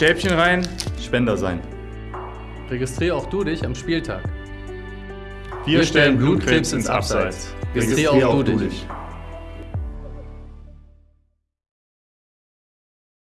Stäbchen rein, Spender sein. Registriere auch du dich am Spieltag. Wir, stellen Blutkrebs ins Abseits. Registriere auch du dich.